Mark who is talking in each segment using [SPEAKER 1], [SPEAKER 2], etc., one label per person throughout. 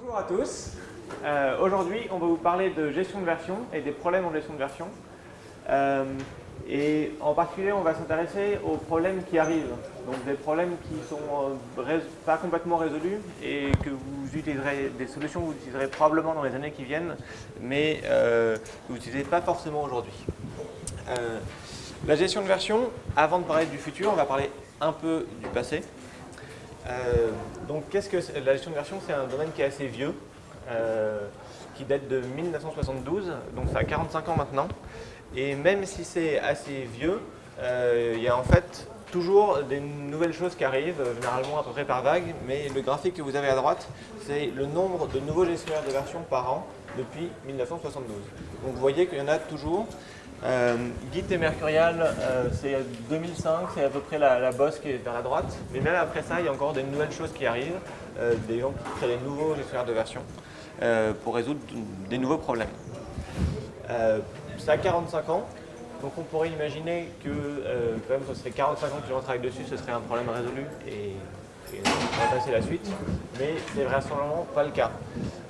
[SPEAKER 1] Bonjour à tous. Euh, Aujourd'hui, on va vous parler de gestion de version et des problèmes en gestion de version. Euh, et en particulier, on va s'intéresser aux problèmes qui arrivent. Donc des problèmes qui ne sont euh, pas complètement résolus et que vous utiliserez, des solutions que vous utiliserez probablement dans les années qui viennent, mais que vous n'utilisez pas forcément aujourd'hui. La gestion de version, avant de parler du futur, on va parler un peu du passé. Euh, donc qu'est-ce que la gestion de version C'est un domaine qui est assez vieux, euh, qui date de 1972, donc ça a 45 ans maintenant. Et même si c'est assez vieux, euh, il y a en fait toujours des nouvelles choses qui arrivent, généralement à peu près par vague, mais le graphique que vous avez à droite, c'est le nombre de nouveaux gestionnaires de version par an depuis 1972. Donc vous voyez qu'il y en a toujours. Euh, Git et Mercurial, euh, c'est 2005, c'est à peu près la, bosse qui est vers la droite. Mais même après ça, il y a encore des nouvelles choses qui arrivent, euh, des gens qui créent des nouveaux gestionnaires de version euh, pour résoudre des nouveaux problèmes. Euh, ça a 45 ans, donc on pourrait imaginer que quand même ce serait 45 ans que les gens dessus, ce serait un problème résolu et, et on va passer la suite. Mais c'est vraisemblablement pas le cas.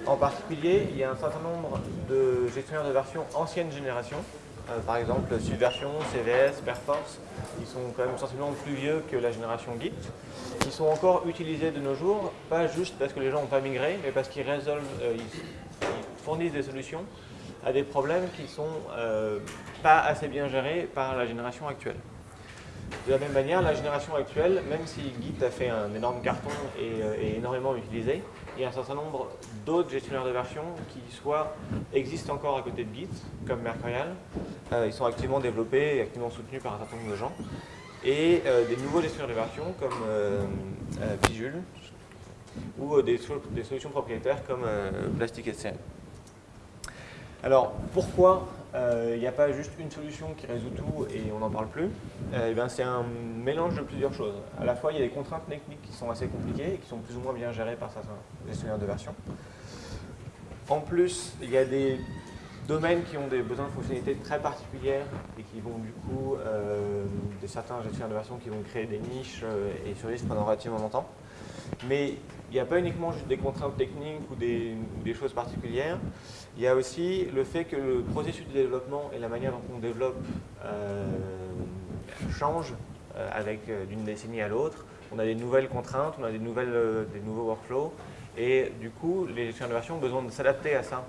[SPEAKER 1] En particulier, il y a un certain nombre de gestionnaires de version ancienne génération euh, par exemple, Subversion, CVS, Perforce, ils sont quand même sensiblement plus vieux que la génération Git. Ils sont encore utilisés de nos jours, pas juste parce que les gens n'ont pas migré, mais parce qu'ils résolvent, euh, ils, fournissent des solutions à des problèmes qui ne sont euh, pas assez bien gérés par la génération actuelle. De la même manière, la génération actuelle, même si Git a fait un énorme carton et est énormément utilisé, a un certain nombre d'autres gestionnaires de version qui soit existent encore à côté de Git, comme Mercurial. Euh, ils sont activement développés et activement soutenus par un certain nombre de gens. Et euh, des nouveaux gestionnaires de version comme euh, Visual ou des, des, solutions propriétaires comme Plastic SCM. Alors, pourquoi il euh, n'y a pas juste une solution qui résout tout et on n'en parle plus, euh, ben c'est un mélange de plusieurs choses. À la fois, il y a des contraintes techniques qui sont assez compliquées et qui sont plus ou moins bien gérées par certains gestionnaires de version. En plus, il y a des domaines qui ont des besoins de fonctionnalités très particulières et qui vont du coup, euh, certains gestionnaires de version qui vont créer des niches et survivre pendant relativement longtemps. Mais il n'y a pas uniquement juste des contraintes techniques ou des, choses particulières, il y a aussi le fait que le processus de développement et la manière dont on développe euh, change euh, avec euh, d'une décennie à l'autre. On a des nouvelles contraintes, on a des, euh, nouveaux workflows, et du coup, les gestionnaires de version ont besoin de s'adapter à ça,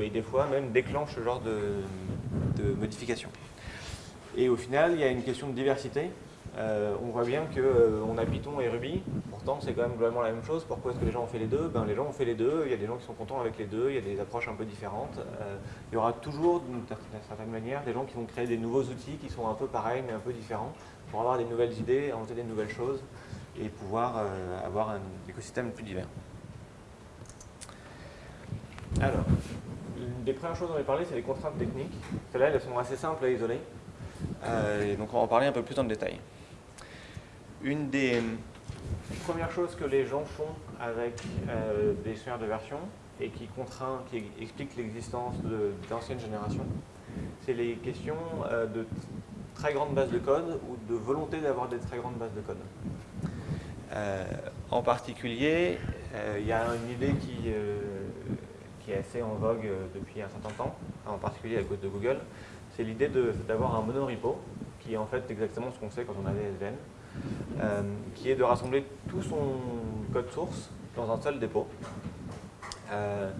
[SPEAKER 1] et des fois même déclenchent ce genre de, de modifications. Et au final, il y a une question de diversité. Euh, on voit bien qu'on euh, a Python et Ruby, pourtant c'est quand même globalement la même chose. Pourquoi est-ce que les gens ont fait les deux? Ben, Les gens ont fait les deux, il y a des gens qui sont contents avec les deux, il y a des approches un peu différentes. Euh, il y aura toujours, d'une certaine manière, des gens qui vont créer des nouveaux outils qui sont un peu pareils mais un peu différents pour avoir des nouvelles idées, inventer des nouvelles choses et pouvoir avoir un écosystème plus divers. Alors, une des premières choses dont on va parler, c'est les contraintes techniques. Celles-là, elles sont assez simples à isoler. Donc on va en parler un peu plus en détail. Une des premières choses que les gens font avec euh, des gestionnaires de version et qui contraint, qui explique l'existence d'anciennes générations, c'est les questions euh, de très grandes bases de code ou de volonté d'avoir des très grandes bases de code. Euh, en particulier, euh, il y a une idée qui, euh, qui est assez en vogue depuis un certain temps, en particulier à cause de Google, c'est l'idée d'avoir un monorepo, qui est en fait exactement ce qu'on sait quand on a des SVN, euh, qui est de rassembler tout son code source dans un seul dépôt euh,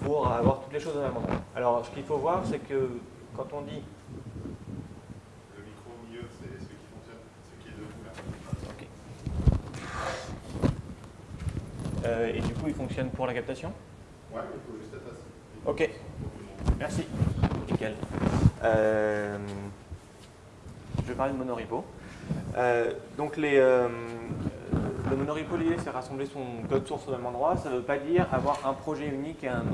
[SPEAKER 1] pour avoir toutes les choses au même endroit. Alors, ce qu'il faut voir, c'est que quand on dit...
[SPEAKER 2] Le micro au milieu, c'est ce qui fonctionne, ce qui est
[SPEAKER 1] debout là. Ok. Euh, et du coup, il fonctionne pour la captation?
[SPEAKER 2] Ouais, il faut juste.
[SPEAKER 1] Ok. Merci. Nickel. Je vais parler de monorepo. Euh, donc les, euh, le l'idée c'est rassembler son code source au même endroit. Ça ne veut pas dire avoir un projet unique et un,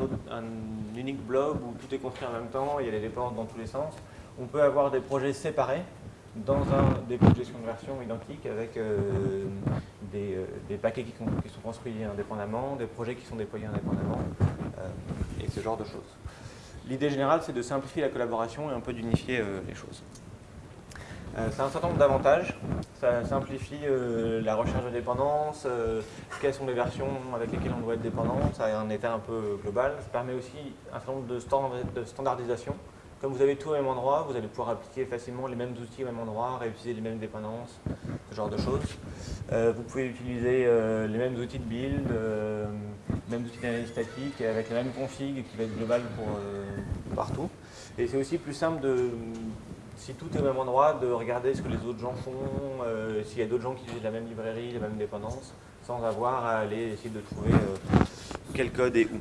[SPEAKER 1] unique blob où tout est construit en même temps, il y a des dépendances dans tous les sens. On peut avoir des projets séparés dans un dépôt de gestion de version identique avec euh, des, euh, paquets qui, sont construits indépendamment, des projets qui sont déployés indépendamment euh, et ce genre de choses. L'idée générale, c'est de simplifier la collaboration et un peu d'unifier euh, les choses. Euh, c'est un certain nombre d'avantages. Ça simplifie euh, la recherche de dépendance, euh, quelles sont les versions avec lesquelles on doit être dépendant, ça a un état un peu global. Ça permet aussi un certain nombre de, de standardisation. Comme vous avez tout au même endroit, vous allez pouvoir appliquer facilement les mêmes outils au même endroit, réutiliser les mêmes dépendances, ce genre de choses. Vous pouvez utiliser les mêmes outils de build, les mêmes outils d'analyse statique, avec la même config qui va être globale pour partout. Et c'est aussi plus simple de si tout est au même endroit, de regarder ce que les autres gens font, euh, s'il y a d'autres gens qui utilisent la même librairie, la même dépendance, sans avoir à aller essayer de trouver euh, quel code est où.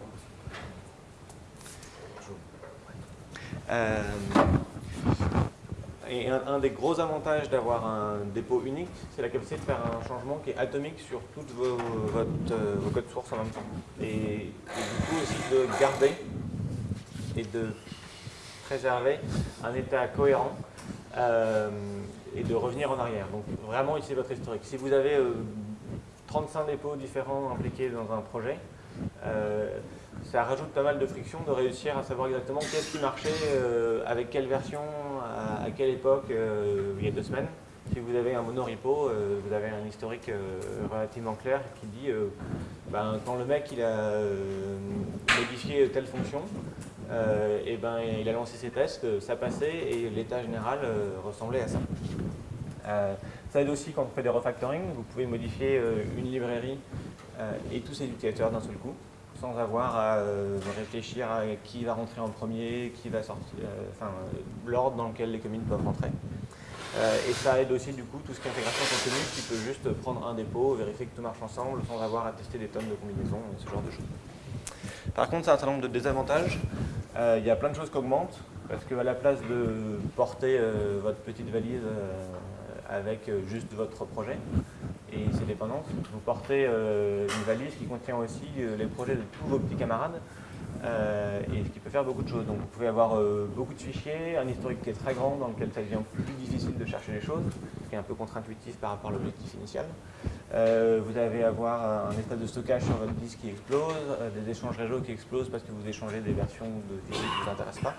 [SPEAKER 1] Euh, et un, des gros avantages d'avoir un dépôt unique, c'est la capacité de faire un changement qui est atomique sur tous vos, vos codes sources en même temps. Et, et, du coup aussi de garder et de préserver un état cohérent euh, et de revenir en arrière. Donc vraiment utiliser votre historique. Si vous avez 35 euh, dépôts différents impliqués dans un projet, euh, ça rajoute pas mal de friction de réussir à savoir exactement qu'est-ce qui marchait, avec quelle version, à, quelle époque, il y a deux semaines. Si vous avez un monorepo, vous avez un historique relativement clair qui dit ben, quand le mec il a modifié telle fonction, euh, et ben, il a lancé ses tests, euh, ça passait et l'état général euh, ressemblait à ça. ça aide aussi quand on fait des refactoring, vous pouvez modifier une librairie et tous ses utilisateurs d'un seul coup, sans avoir à réfléchir à qui va rentrer en premier, qui va sortir, enfin l'ordre dans lequel les communes peuvent rentrer. et ça aide aussi du coup tout ce qui est intégration continue qui peut juste prendre un dépôt, vérifier que tout marche ensemble sans avoir à tester des tonnes de combinaisons, ce genre de choses. Par contre, c'est un certain nombre de désavantages. Euh, il y a plein de choses qui augmentent, parce qu'à la place de porter euh, votre petite valise euh, avec juste votre projet et ses dépendances, vous portez une valise qui contient aussi les projets de tous vos petits camarades, et ce qui peut faire beaucoup de choses. Donc vous pouvez avoir beaucoup de fichiers, un historique qui est très grand dans lequel ça devient plus difficile de chercher les choses, ce qui est un peu contre-intuitif par rapport à l'objectif initial. vous allez avoir un espace de stockage sur votre disque qui explose, des échanges réseau qui explosent parce que vous échangez des versions de fichiers qui ne vous intéressent pas.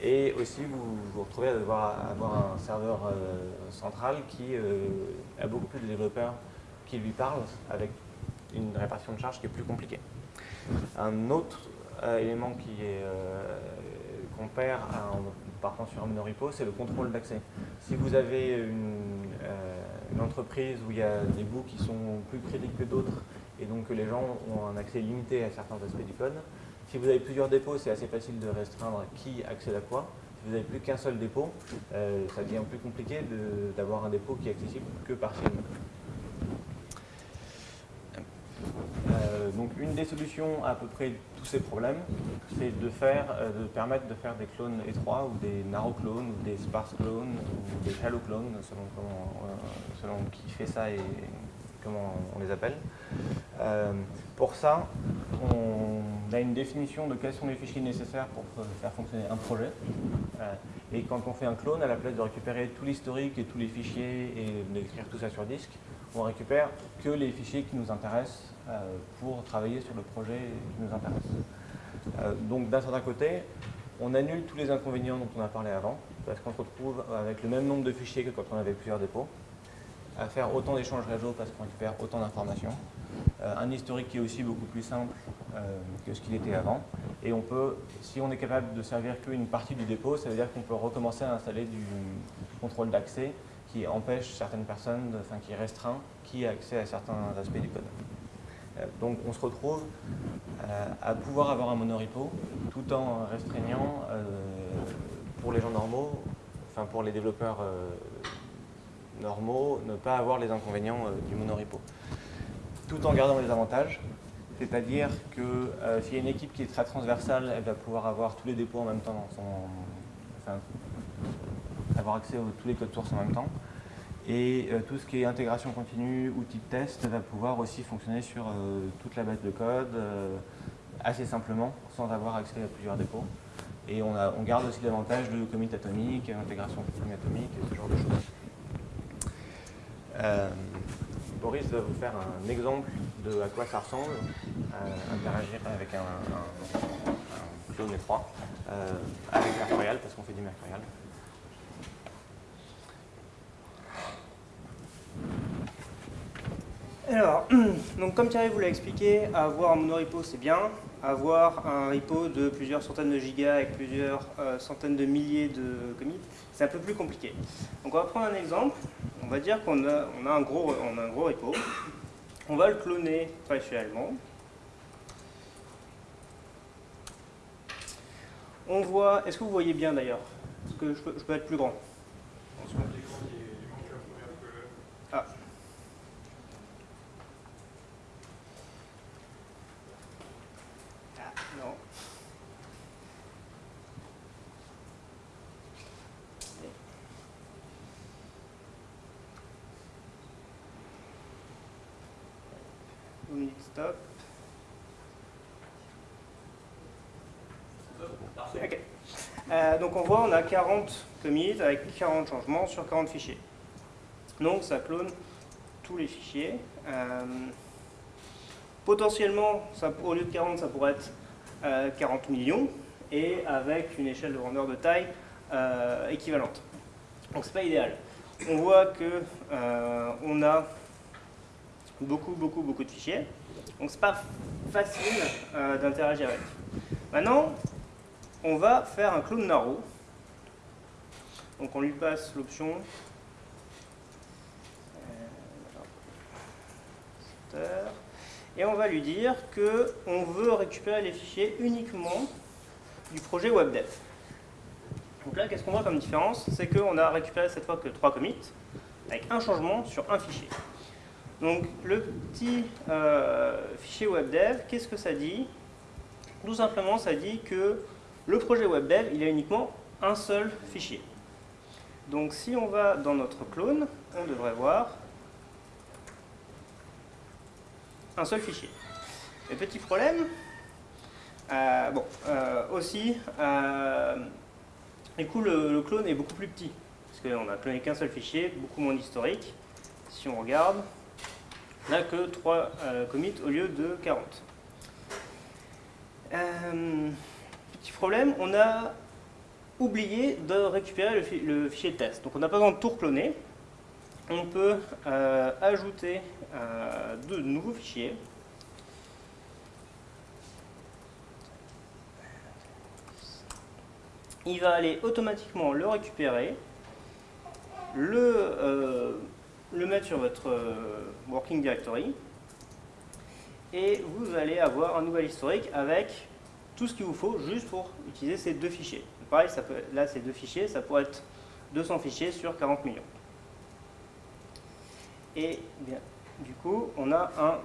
[SPEAKER 1] Et aussi, vous vous retrouvez à devoir avoir un serveur central qui a beaucoup plus de développeurs qui lui parlent avec une répartition de charges qui est plus compliquée. Un autre élément qui est qu'on perd en partant sur un monorepo, c'est le contrôle d'accès. Si vous avez une, une, entreprise où il y a des bouts qui sont plus critiques que d'autres et donc que les gens ont un accès limité à certains aspects du code, si vous avez plusieurs dépôts, c'est assez facile de restreindre qui accède à quoi. Si vous n'avez plus qu'un seul dépôt, euh, ça devient plus compliqué d'avoir un dépôt qui est accessible que partiellement. Euh, donc une des solutions à, peu près tous ces problèmes, c'est de euh, de permettre de faire des clones étroits ou des narrow clones ou des sparse clones ou des shallow clones selon, selon qui fait ça et comment on les appelle. pour ça, on a une définition de quels sont les fichiers nécessaires pour faire fonctionner un projet. Euh, et quand on fait un clone, à la place de récupérer tout l'historique et tous les fichiers et d'écrire tout ça sur disque, on récupère que les fichiers qui nous intéressent euh, pour travailler sur le projet qui nous intéresse. Euh, donc d'un certain côté, on annule tous les inconvénients dont on a parlé avant, parce qu'on se retrouve avec le même nombre de fichiers que quand on avait plusieurs dépôts, à faire autant d'échanges réseau parce qu'on récupère autant d'informations, un historique qui est aussi beaucoup plus simple euh, que ce qu'il était avant. Et on peut, si on est capable de servir qu'une partie du dépôt, ça veut dire qu'on peut recommencer à installer du contrôle d'accès qui empêche certaines personnes, enfin qui restreint qui a accès à certains aspects du code. Euh, donc on se retrouve euh, à pouvoir avoir un monorepo tout en restreignant pour les gens normaux, enfin pour les développeurs normaux, ne pas avoir les inconvénients du monorepo. Tout en gardant les avantages, c'est-à-dire que euh, s'il y a une équipe qui est très transversale, elle va pouvoir avoir tous les dépôts en même temps dans son. Avoir accès à tous les codes sources en même temps. Et euh, tout ce qui est intégration continue, outils de test, va pouvoir aussi fonctionner sur euh, toute la base de code assez simplement, sans avoir accès à plusieurs dépôts. Et on, garde aussi l'avantage de commit atomique, intégration continue atomique, ce genre de choses. Boris va vous faire un exemple de à quoi ça ressemble, euh, interagir avec un, un, clone étroit, euh, avec Mercurial, parce qu'on fait du Mercurial.
[SPEAKER 3] Alors, donc comme Thierry vous l'a expliqué, avoir un monorepo c'est bien, avoir un repo de plusieurs centaines de gigas avec plusieurs euh, centaines de milliers de commits, c'est un peu plus compliqué. Donc on va prendre un exemple, on va dire qu'on a, un gros, repo, on va le cloner traditionnellement. On voit, est-ce que vous voyez bien d'ailleurs? Est-ce que je peux être plus grand
[SPEAKER 2] Sur l'écran, il il manque la première colonne.
[SPEAKER 3] Ah. Ah, non. Vous me dites stop. Ok. Euh, donc on voit, on a 40 commits avec 40 changements sur 40 fichiers. Donc ça clone tous les fichiers. Euh, potentiellement, au lieu de 40, ça pourrait être euh, 40 millions et avec une échelle de grandeur de taille euh, équivalente. Donc c'est pas idéal. On voit que euh, on a beaucoup, beaucoup, beaucoup de fichiers. Donc c'est pas facile euh, d'interagir avec. Maintenant, on va faire un clone narrow. Donc on lui passe l'option et on va lui dire que on veut récupérer les fichiers uniquement du projet WebDev. Donc là, qu'est-ce qu'on voit comme différence? C'est qu'on a récupéré cette fois que trois commits avec un changement sur un fichier. Donc le petit euh, fichier WebDev, qu'est-ce que ça dit? Tout simplement, ça dit que le projet WebDev, il a uniquement un seul fichier. Donc si on va dans notre clone, on devrait voir un seul fichier. Le petit problème, euh, bon, euh, aussi, euh, du coup le, le, clone est beaucoup plus petit, parce qu'on a cloné qu'un seul fichier, beaucoup moins d'historique. Si on regarde, on n'a que 3 commits au lieu de 40. Problème, on a oublié de récupérer le, fi le fichier test. Donc on n'a pas besoin de tout recloner. On peut euh, ajouter euh, de nouveaux fichiers. Il va aller automatiquement le récupérer, le, euh, le mettre sur votre working directory et vous allez avoir un nouvel historique avec tout ce qu'il vous faut juste pour utiliser ces deux fichiers. Pareil, ça peut, là c'est deux fichiers, ça pourrait être 200 fichiers sur 40 millions. Et bien, du coup, on a un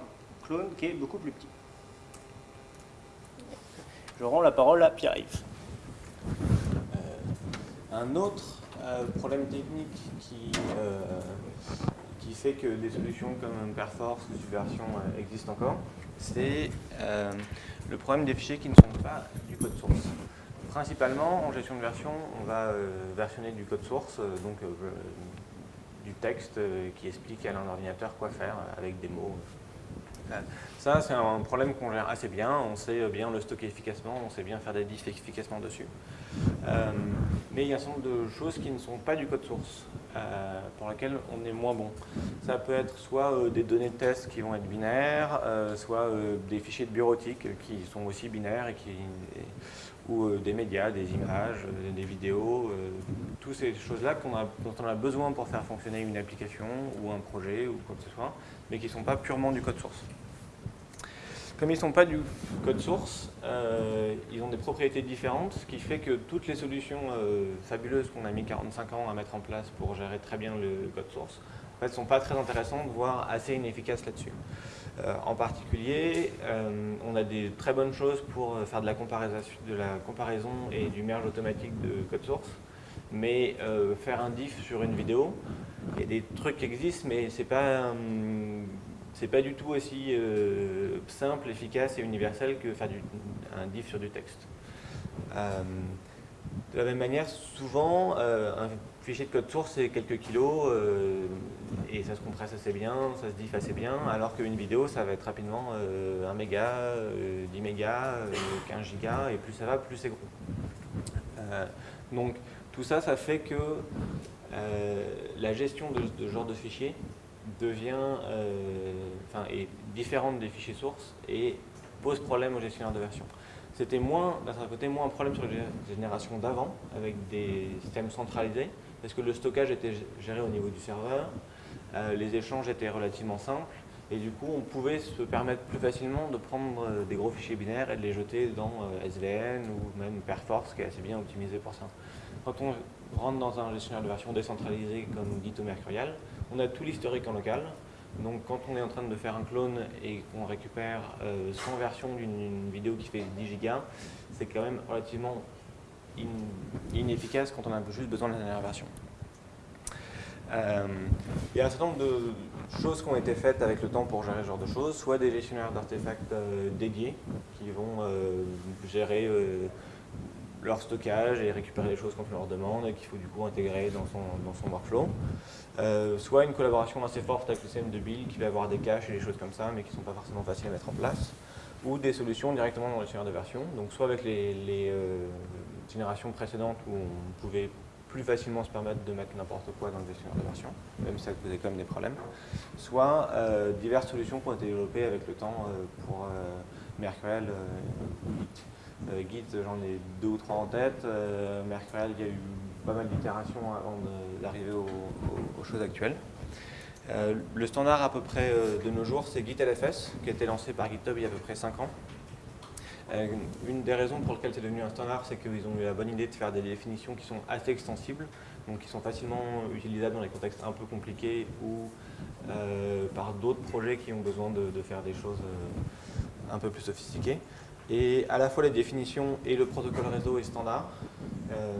[SPEAKER 3] clone qui est beaucoup plus petit. Je rends la parole à Pierre-Yves.
[SPEAKER 1] Euh, un autre euh, problème technique qui, euh, qui fait que des solutions comme Perforce ou Subversion existent encore, c'est euh, le problème des fichiers qui ne sont pas du code source. Principalement, en gestion de version, on va euh, versionner du code source, euh, donc du texte qui explique à un ordinateur quoi faire avec des mots. Ça, c'est un problème qu'on gère assez bien. On sait bien le stocker efficacement, on sait bien faire des diffs efficacement dessus. Mais il y a un certain nombre de choses qui ne sont pas du code source, euh, pour lesquelles on est moins bon. Ça peut être soit euh, des données de test qui vont être binaires, euh, soit des fichiers de bureautique qui sont aussi binaires et qui, ou des médias, des images, des vidéos, toutes ces choses-là dont on a besoin pour faire fonctionner une application ou un projet ou quoi que ce soit, mais qui ne sont pas purement du code source. Comme ils ne sont pas du code source, euh, ils ont des propriétés différentes, ce qui fait que toutes les solutions euh, fabuleuses qu'on a mis 45 ans à mettre en place pour gérer très bien le code source, en fait, ne sont pas très intéressantes, voire assez inefficaces là-dessus. Euh, en particulier, on a des très bonnes choses pour faire de la, de la comparaison et du merge automatique de code source, mais faire un diff sur une vidéo, il y a des trucs qui existent, mais c'est pas hum, c'est pas du tout aussi euh, simple, efficace et universel que faire un diff sur du texte. Euh, de la même manière, souvent, euh, un fichier de code source, c'est quelques kilos et ça se compresse assez bien, ça se diff assez bien, alors qu'une vidéo, ça va être rapidement 1 méga, 10 mégas, 15 gigas, et plus ça va, plus c'est gros. donc, tout ça, ça fait que la gestion de, de ce genre de fichiers devient, euh, enfin, est différente des fichiers sources et pose problème au gestionnaire de version. C'était moins, d'un certain côté, moins un problème sur la génération d'avant, avec des systèmes centralisés, parce que le stockage était géré au niveau du serveur, euh, les échanges étaient relativement simples, et du coup, on pouvait se permettre plus facilement de prendre euh, des gros fichiers binaires et de les jeter dans SVN ou même Perforce, qui est assez bien optimisé pour ça. Quand on rentre dans un gestionnaire de version décentralisé comme Git ou Mercurial, on a tout l'historique en local. Donc quand on est en train de faire un clone et qu'on récupère 100 euh, versions d'une vidéo qui fait 10 gigas, c'est quand même relativement inefficace quand on a juste besoin de la dernière version. Euh, il y a un certain nombre de choses qui ont été faites avec le temps pour gérer ce genre de choses, soit des gestionnaires d'artefacts euh, dédiés qui vont gérer leur stockage et récupérer les choses quand on leur demande et qu'il faut du coup intégrer dans son, dans son workflow. Euh, soit une collaboration assez forte avec le système de build qui va avoir des caches et des choses comme ça mais qui ne sont pas forcément faciles à mettre en place ou des solutions directement dans le gestionnaire de version. Donc soit avec les, euh, générations précédentes où on pouvait plus facilement se permettre de mettre n'importe quoi dans le gestionnaire de version, même si ça posait quand même des problèmes, soit euh, diverses solutions qui ont été développées avec le temps pour Mercurial. Euh, Git, j'en ai deux ou trois en tête. Euh, Mercurial, il y a eu pas mal d'itérations avant d'arriver aux, choses actuelles. Euh, le standard à peu près de nos jours, c'est Git LFS, qui a été lancé par GitHub il y a à peu près 5 ans. une des raisons pour lesquelles c'est devenu un standard, c'est qu'ils ont eu la bonne idée de faire des définitions qui sont assez extensibles, donc qui sont facilement utilisables dans les contextes un peu compliqués ou par d'autres projets qui ont besoin de faire des choses un peu plus sophistiquées. Et à la fois les définitions et le protocole réseau est standard. Euh,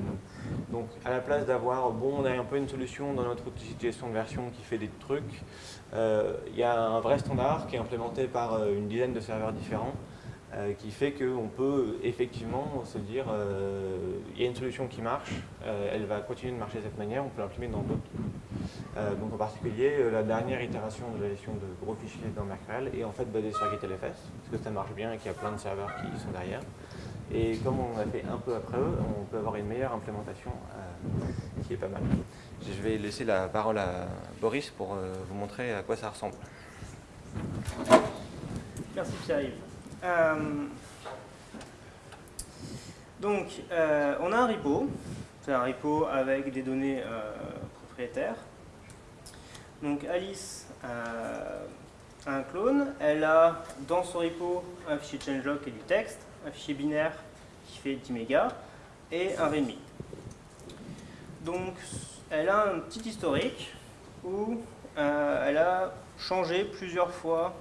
[SPEAKER 1] donc à la place d'avoir, bon on a un peu une solution dans notre outil de gestion de version qui fait des trucs, euh, il y a un vrai standard qui est implémenté par euh, une dizaine de serveurs différents qui fait qu'on peut effectivement se dire il y a une solution qui marche, elle va continuer de marcher de cette manière, on peut l'imprimer dans d'autres euh, donc en particulier, euh, la dernière itération de la gestion de gros fichiers dans Mercurial est en fait basée sur GitLFS, parce que ça marche bien et qu'il y a plein de serveurs qui sont derrière. Et comme on a fait un peu après eux, on peut avoir une meilleure implémentation euh, qui est pas mal. Je vais laisser la parole à Boris pour vous montrer à quoi ça ressemble.
[SPEAKER 3] Merci Pierre-Yves. Donc, on a un repo. C'est un repo avec des données propriétaires. Donc Alice euh, a un clone, elle a dans son repo un fichier changelog et du texte, un fichier binaire qui fait 10 mégas et un readme. Donc elle a un petit historique où euh, elle a changé plusieurs fois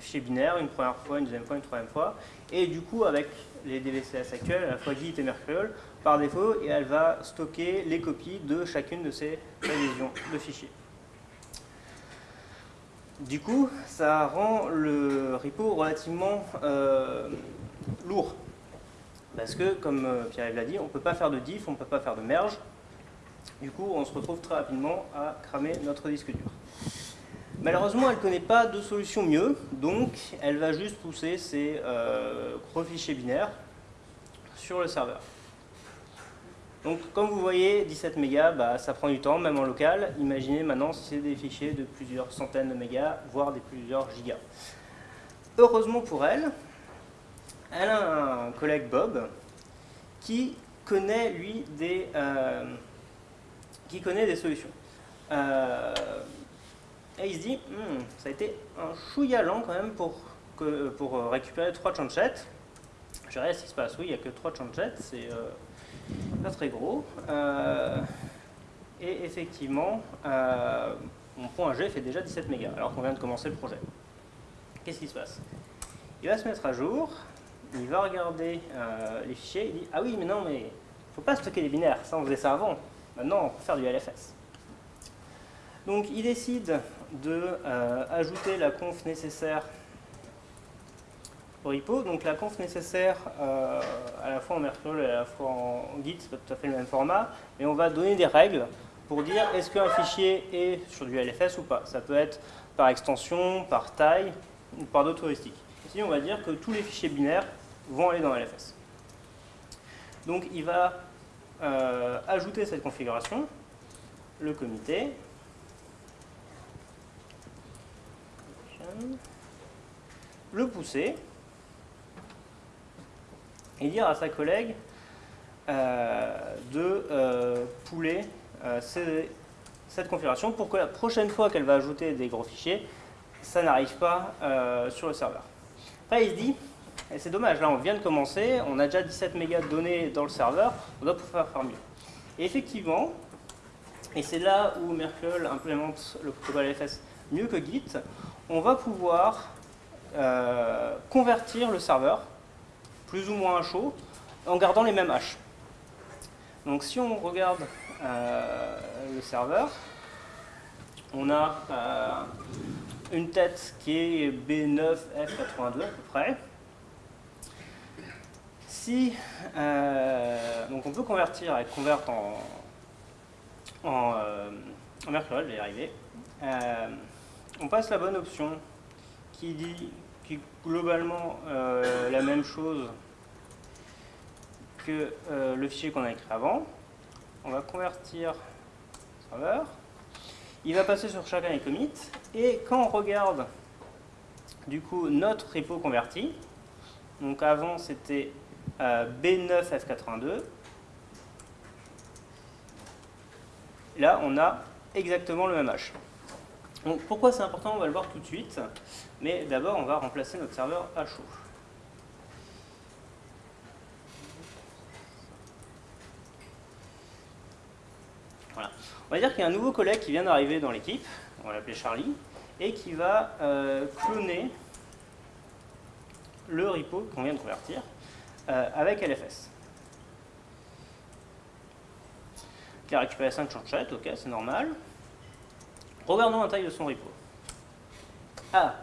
[SPEAKER 3] fichier binaire, une première fois, une deuxième fois, une troisième fois, et du coup avec les DVCS actuels, à la fois Git et Mercurial, par défaut, et elle va stocker les copies de chacune de ces révisions de fichiers. Du coup, ça rend le repo relativement euh, lourd. Parce que, comme euh, Pierre l'a dit, on ne peut pas faire de diff, on ne peut pas faire de merge. Du coup, on se retrouve très rapidement à cramer notre disque dur. Malheureusement, elle ne connaît pas de solution mieux, donc elle va juste pousser ses euh, gros fichiers binaires sur le serveur. Donc comme vous voyez, 17 mégas, bah, ça prend du temps, même en local. Imaginez maintenant si c'est des fichiers de plusieurs centaines de mégas, voire des plusieurs gigas. Heureusement pour elle, elle a un collègue Bob qui connaît lui des, euh, qui connaît des solutions. Euh, et il se dit, hmm, ça a été un chouïa lent quand même pour, pour récupérer trois chanchettes. Je dirais ce qui se passe. Oui, il n'y a que trois chanchettes, c'est euh, pas très gros. Euh, et effectivement, euh, mon point G fait déjà 17 mégas, alors qu'on vient de commencer le projet. Qu'est-ce qui se passe? Il va se mettre à jour, il va regarder euh, les fichiers, il dit « Ah oui, mais non, mais il ne faut pas stocker les binaires, ça on faisait ça avant. Maintenant, on peut faire du LFS. » Donc, il décide de ajouter la conf nécessaire repo. Donc la conf nécessaire euh, à la fois en Mercurial et à la fois en Git, c'est pas tout à fait le même format, mais on va donner des règles pour dire est-ce qu'un fichier est sur du LFS ou pas. Ça peut être par extension, par taille ou par d'autres heuristiques. Ici, on va dire que tous les fichiers binaires vont aller dans LFS. Donc il va euh, ajouter cette configuration, le comité, le pousser et dire à sa collègue euh, de euh, pouler euh, cette configuration pour que la prochaine fois qu'elle va ajouter des gros fichiers, ça n'arrive pas sur le serveur. Après, il se dit, c'est dommage, là on vient de commencer, on a déjà 17 mégas de données dans le serveur, on doit pouvoir faire mieux. Et effectivement, et c'est là où Merkle implémente le protocole LFS mieux que Git, on va pouvoir euh, convertir le serveur, plus ou moins chaud, en gardant les mêmes haches. Donc si on regarde euh, le serveur, on a euh, une tête qui est B9F82 à peu près. Si, donc on peut convertir et convert en, en, en Mercurial, je vais y arriver. On passe la bonne option qui dit qui globalement euh, la même chose que euh, le fichier qu'on a écrit avant. On va convertir serveur. Il va passer sur chacun des commits. Et quand on regarde du coup notre repo converti, donc avant c'était euh, B9F82, là on a exactement le même hash. Donc pourquoi c'est important On va le voir tout de suite. Mais d'abord, on va remplacer notre serveur à chaud. Voilà. On va dire qu'il y a un nouveau collègue qui vient d'arriver dans l'équipe, on va l'appeler Charlie, et qui va euh, cloner le repo qu'on vient de convertir euh, avec LFS. Il a récupéré 5 chanchettes, ok, c'est normal. Regardons la taille de son repo. Ah,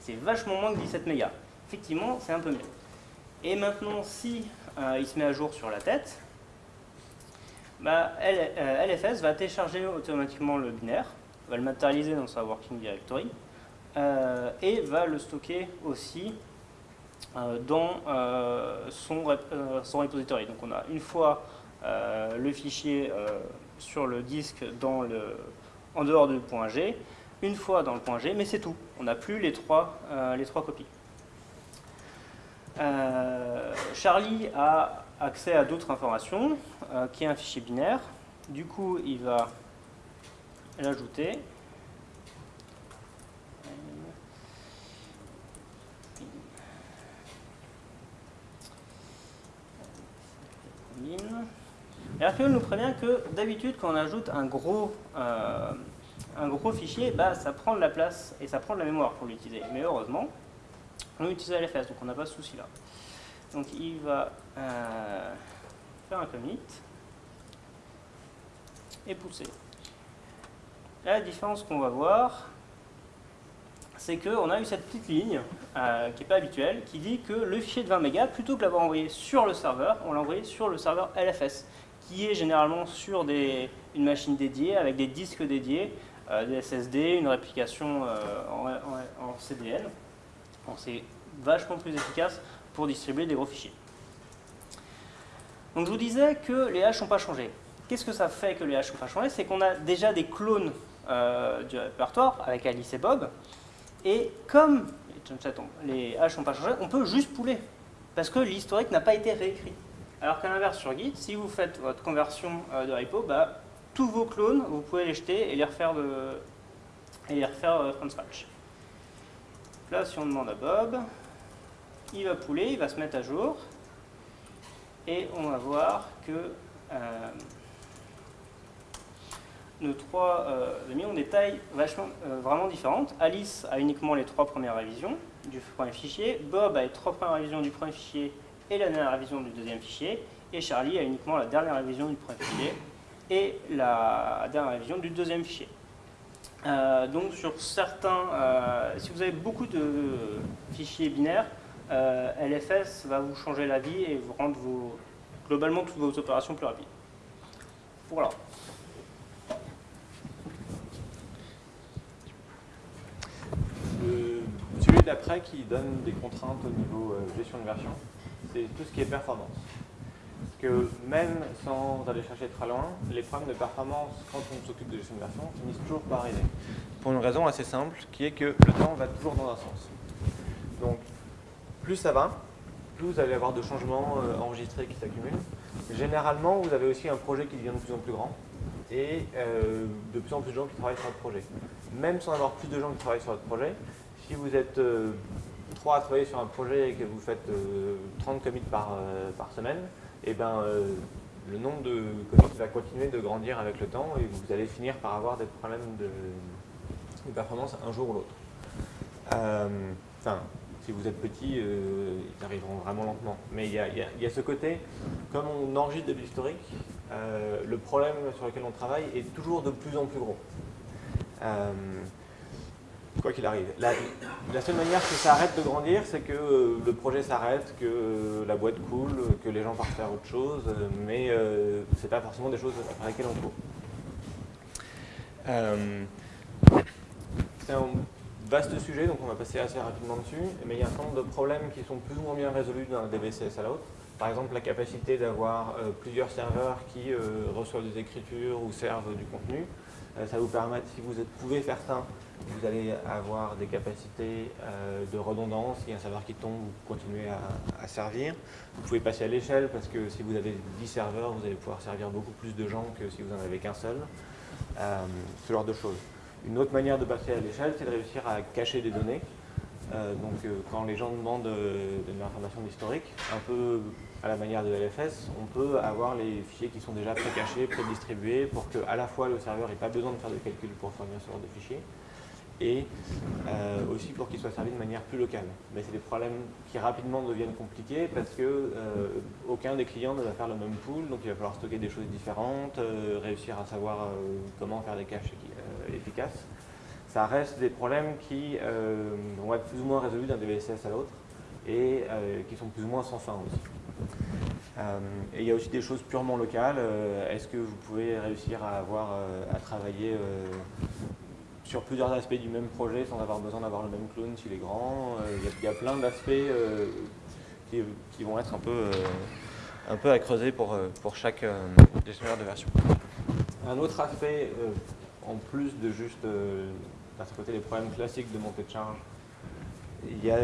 [SPEAKER 3] c'est vachement moins que 17 mégas. Effectivement, c'est un peu mieux. Et maintenant, si euh, il se met à jour sur la tête, bah, LFS euh, va télécharger automatiquement le binaire, va le matérialiser dans sa working directory, euh, et va le stocker aussi dans son, son repository. Donc on a une fois le fichier sur le disque dans le, en dehors du point G, une fois dans le point G, mais c'est tout. On n'a plus les trois, euh, les trois copies. Euh, Charlie a accès à d'autres informations, euh, qui est un fichier binaire. Du coup, il va l'ajouter. Et nous prévient que d'habitude, quand on ajoute un gros, un gros fichier, bah, ça prend de la place et ça prend de la mémoire pour l'utiliser. Mais heureusement, on utilise LFS, donc on n'a pas ce souci là. Donc il va euh, faire un commit et pousser. la différence qu'on va voir, c'est qu'on a eu cette petite ligne, euh, qui n'est pas habituelle, qui dit que le fichier de 20 mégas, plutôt que l'avoir envoyé sur le serveur, on l'a envoyé sur le serveur LFS, qui est généralement sur des, une machine dédiée, avec des disques dédiés, euh, des SSD, une réplication euh, en, CDN. c'est vachement plus efficace pour distribuer des gros fichiers. Donc je vous disais que les haches n'ont pas changé. Qu'est-ce que ça fait que les haches n'ont pas changé? C'est qu'on a déjà des clones euh, du répertoire avec Alice et Bob. Et comme les haches n'ont pas changé, on peut juste pouler. Parce que l'historique n'a pas été réécrit. Alors qu'à l'inverse sur Git, si vous faites votre conversion de repo, bah, tous vos clones, vous pouvez les jeter et les refaire, de, et les refaire euh, from scratch. Là, si on demande à Bob, il va pouler, il va se mettre à jour, et on va voir que euh, nos trois euh, amis ont des tailles euh, vraiment différentes. Alice a uniquement les trois premières révisions du premier fichier, Bob a les trois premières révisions du premier fichier et la dernière révision du deuxième fichier, et Charlie a uniquement la dernière révision du premier fichier et la dernière révision du deuxième fichier. Euh, donc sur certains, euh, si vous avez beaucoup de fichiers binaires, euh, LFS va vous changer la vie et vous rendre globalement toutes vos opérations plus rapides. Voilà.
[SPEAKER 1] celui d'après qui donne des contraintes au niveau gestion de version, c'est tout ce qui est performance. Parce que même sans aller chercher très loin, les problèmes de performance quand on s'occupe de gestion de version finissent toujours par arriver. Pour une raison assez simple, qui est que le temps va toujours dans un sens. Donc, plus ça va, plus vous allez avoir de changements euh, enregistrés qui s'accumulent. Généralement, vous avez aussi un projet qui devient de plus en plus grand et euh, de plus en plus de gens qui travaillent sur votre projet. Même sans avoir plus de gens qui travaillent sur votre projet, si vous êtes euh, trois à travailler sur un projet et que vous faites 30 commits par, par semaine, et eh ben, le nombre de commits va continuer de grandir avec le temps et vous allez finir par avoir des problèmes de, performance un jour ou l'autre. Enfin, si vous êtes petit, euh, ils arriveront vraiment lentement. Mais il y, a, ce côté, comme on enregistre de l'historique, euh, le problème sur lequel on travaille est toujours de plus en plus gros. Euh, quoi qu'il arrive. La, seule manière que ça arrête de grandir, c'est que le projet s'arrête, que la boîte coule, que les gens partent faire autre chose, mais ce n'est pas forcément des choses après lesquelles on court. c'est un vaste sujet, donc on va passer assez rapidement dessus, mais il y a un certain nombre de problèmes qui sont plus ou moins bien résolus d'un DBCS à l'autre. Par exemple, la capacité d'avoir euh, plusieurs serveurs qui euh, reçoivent des écritures ou servent du contenu. Euh, ça vous permet, si vous pouvez faire ça, vous allez avoir des capacités de redondance. Il y a un serveur qui tombe, vous continuez à, servir. Vous pouvez passer à l'échelle parce que si vous avez 10 serveurs, vous allez pouvoir servir beaucoup plus de gens que si vous n'en avez qu'un seul. ce genre de choses. Une autre manière de passer à l'échelle, c'est de réussir à cacher des données. Euh, donc euh, quand les gens demandent euh, de, l'information historique, un peu à la manière de LFS, on peut avoir les fichiers qui sont déjà pré-cachés, pré-distribués, pour que à la fois le serveur n'ait pas besoin de faire de calcul pour fournir ce genre de fichiers, et euh, aussi pour qu'il soit servi de manière plus locale. Mais c'est des problèmes qui rapidement deviennent compliqués parce que euh, aucun des clients ne va faire le même pool, donc il va falloir stocker des choses différentes, euh, réussir à savoir comment faire des caches efficaces. Ça reste des problèmes qui vont être plus ou moins résolus d'un DVSS à l'autre et qui sont plus ou moins sans fin aussi. et il y a aussi des choses purement locales. Est-ce que vous pouvez réussir à avoir à travailler sur plusieurs aspects du même projet sans avoir besoin d'avoir le même clone s'il est grand. Euh, il y, a plein d'aspects euh, qui, vont être un peu, euh, un peu à creuser pour, pour chaque gestionnaire de version. Un autre aspect, en plus de juste côté les problèmes classiques de montée de charge, il y a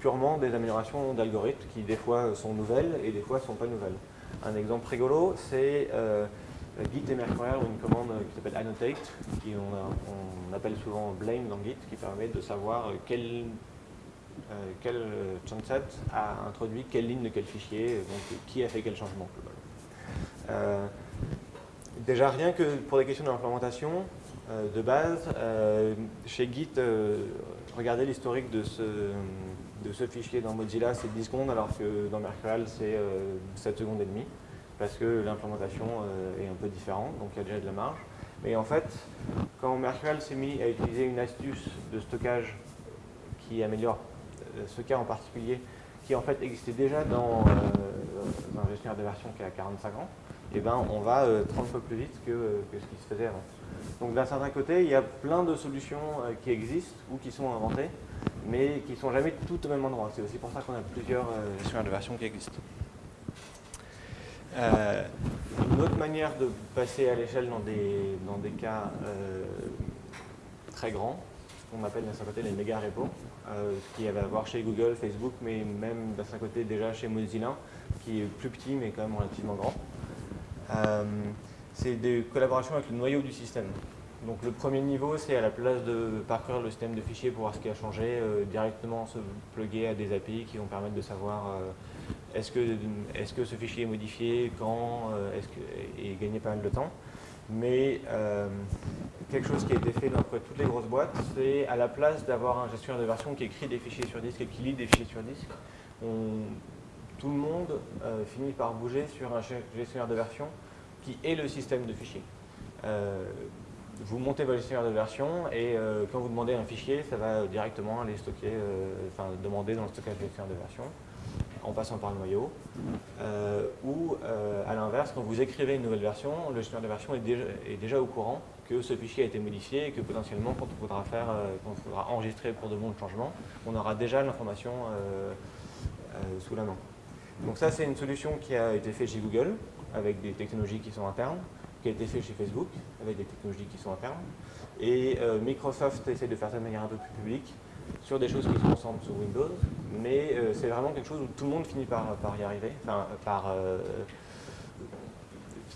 [SPEAKER 1] purement des améliorations d'algorithmes qui des fois sont nouvelles et des fois ne sont pas nouvelles. Un exemple rigolo, c'est Git et Mercurial ont une commande qui s'appelle annotate, qui on, appelle souvent blame dans Git, qui permet de savoir quel, euh, quel a introduit quelle ligne de quel fichier, donc qui a fait quel changement. Euh, déjà rien que pour des questions d'implémentation, euh, de base, chez Git, regardez l'historique de ce, de ce fichier dans Mozilla, c'est 10 secondes, alors que dans Mercurial, c'est 7 secondes et demie parce que l'implémentation euh, est un peu différente, donc il y a déjà de la marge. Mais en fait, quand Mercurial s'est mis à utiliser une astuce de stockage qui améliore euh, ce cas en particulier, qui en fait existait déjà dans, euh, un gestionnaire de version qui a 45 ans, et eh ben on va 30 fois plus vite que, ce qui se faisait avant. Donc d'un certain côté, il y a plein de solutions qui existent ou qui sont inventées, mais qui ne sont jamais toutes au même endroit. C'est aussi pour ça qu'on a plusieurs gestionnaires de version qui existent. Euh, une autre manière de passer à l'échelle dans des, dans des cas euh, très grands, ce qu'on appelle d'un certain côté les méga repos, euh, ce qu'il y avait à voir chez Google, Facebook, mais même d'un certain côté déjà chez Mozilla, qui est plus petit mais quand même relativement grand. c'est des collaborations avec le noyau du système. Donc le premier niveau, c'est à la place de parcourir le système de fichiers pour voir ce qui a changé, directement se plugger à des API qui vont permettre de savoir est-ce que, est que, ce fichier est modifié, quand, euh, est-ce et gagner pas mal de temps. Mais euh, quelque chose qui a été fait dans toutes les grosses boîtes, c'est à la place d'avoir un gestionnaire de version qui écrit des fichiers sur disque et qui lit des fichiers sur disque, tout le monde euh, finit par bouger sur un gestionnaire de version qui est le système de fichiers. vous montez votre gestionnaire de version et quand vous demandez un fichier, ça va directement aller stocker, enfin demander dans le stockage gestionnaire de version en passant par le noyau, euh, ou euh, à l'inverse, quand vous écrivez une nouvelle version, le gestionnaire de version est déjà, au courant que ce fichier a été modifié et que potentiellement, quand on faudra, faire, euh, quand on faudra enregistrer pour de bons changements, on aura déjà l'information sous la main. Donc ça, c'est une solution qui a été faite chez Google, avec des technologies qui sont internes, qui a été faite chez Facebook, avec des technologies qui sont internes. Et Microsoft essaie de faire ça de manière un peu plus publique, sur des choses qui se concentrent sur Windows, mais euh, c'est vraiment quelque chose où tout le monde finit par, y arriver, enfin, par... Euh,